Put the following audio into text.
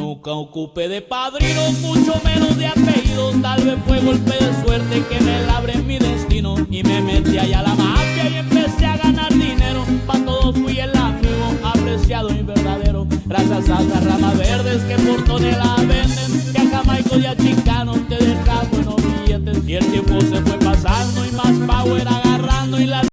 Nunca ocupé de padrino, mucho menos de apellido. Tal vez fue golpe de suerte que me labre mi destino. Y me metí allá a la mafia y empecé a ganar dinero. Pa' todos fui el amigo, apreciado y verdadero. Gracias a las ramas verdes que por toneladas venden. Que a Jamaico y a Chicano te dejas buenos billetes. Y el tiempo se fue pasando y más power agarrando y las